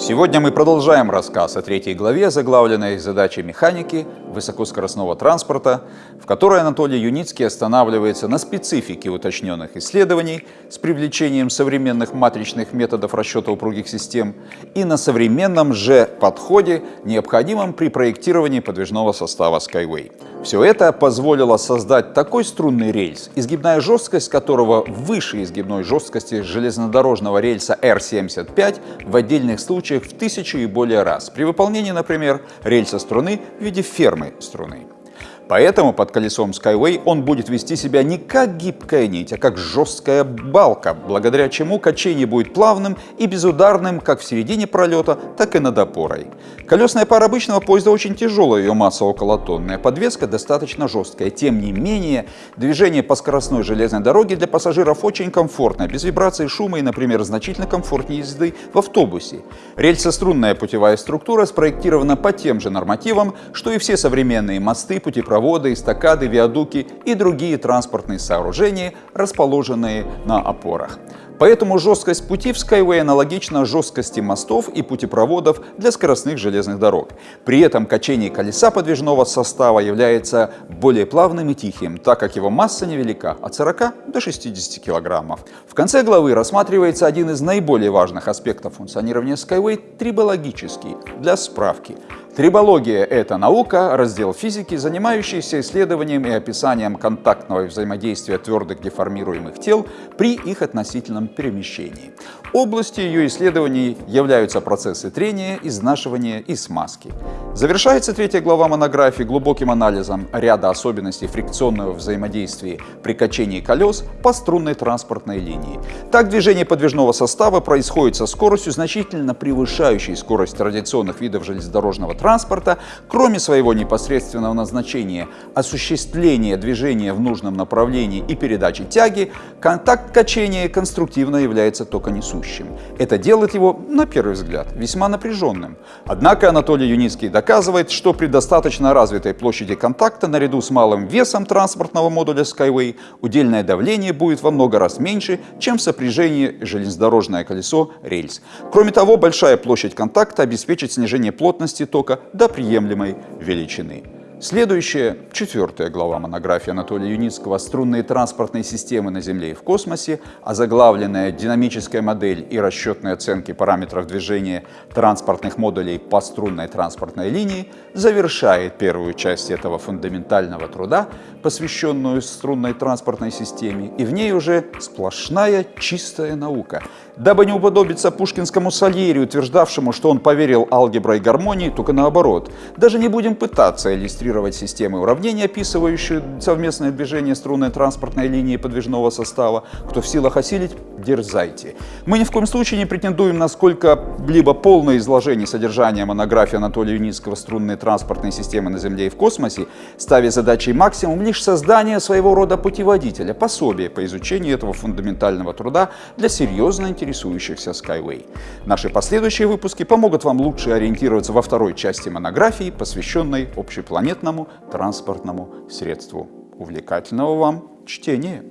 Сегодня мы продолжаем рассказ о третьей главе, заглавленной «Задачи механики высокоскоростного транспорта», в которой Анатолий Юницкий останавливается на специфике уточненных исследований с привлечением современных матричных методов расчета упругих систем и на современном же подходе, необходимом при проектировании подвижного состава Skyway. Все это позволило создать такой струнный рельс, изгибная жесткость которого выше изгибной жесткости железнодорожного рельса R75 в отдельных случаях в тысячу и более раз, при выполнении, например, рельса струны в виде фермы струны. Поэтому под колесом Skyway он будет вести себя не как гибкая нить, а как жесткая балка, благодаря чему качение будет плавным и безударным как в середине пролета, так и над опорой. Колесная пара обычного поезда очень тяжелая, ее масса около тонны, а подвеска достаточно жесткая. Тем не менее, движение по скоростной железной дороге для пассажиров очень комфортное, без вибрации шума и, например, значительно комфортнее езды в автобусе. Рельсострунная путевая структура спроектирована по тем же нормативам, что и все современные мосты, путепроводы, водопроводы, эстакады, виадуки и другие транспортные сооружения, расположенные на опорах. Поэтому жесткость пути в Skyway аналогична жесткости мостов и путепроводов для скоростных железных дорог. При этом качение колеса подвижного состава является более плавным и тихим, так как его масса невелика – от 40 до 60 килограммов. В конце главы рассматривается один из наиболее важных аспектов функционирования Skyway – трибологический, для справки – Трибология – это наука, раздел физики, занимающийся исследованием и описанием контактного взаимодействия твердых деформируемых тел при их относительном перемещении. Областью ее исследований являются процессы трения, изнашивания и смазки. Завершается третья глава монографии глубоким анализом ряда особенностей фрикционного взаимодействия при качении колес по струнной транспортной линии. Так движение подвижного состава происходит со скоростью, значительно превышающей скорость традиционных видов железнодорожного транспорта, кроме своего непосредственного назначения осуществления движения в нужном направлении и передачи тяги, контакт качения конструктивно является только несущим. Это делает его, на первый взгляд, весьма напряженным. Однако Анатолий Юницкий доказывает, что при достаточно развитой площади контакта наряду с малым весом транспортного модуля Skyway удельное давление будет во много раз меньше, чем в сопряжении железнодорожное колесо рельс. Кроме того, большая площадь контакта обеспечит снижение плотности тока до приемлемой величины. Следующая, четвертая глава монографии Анатолия Юницкого «Струнные транспортные системы на Земле и в космосе», озаглавленная «Динамическая модель и расчетные оценки параметров движения транспортных модулей по струнной транспортной линии», завершает первую часть этого фундаментального труда, посвященную струнной транспортной системе, и в ней уже сплошная чистая наука. Дабы не уподобиться пушкинскому Сальери, утверждавшему, что он поверил алгебре и гармонии, только наоборот. Даже не будем пытаться иллюстрировать конструировать системы уравнений, описывающие совместное движение струнной транспортной линии подвижного состава. Кто в силах осилить, дерзайте. Мы ни в коем случае не претендуем на сколько-либо полное изложение содержания монографии Анатолия Юницкого «Струнные транспортные системы на Земле и в космосе», ставя задачей максимум лишь создание своего рода путеводителя, пособия по изучению этого фундаментального труда для серьезно интересующихся Skyway. Наши последующие выпуски помогут вам лучше ориентироваться во второй части монографии, посвященной общепланетному транспортному средству. Увлекательного вам чтения!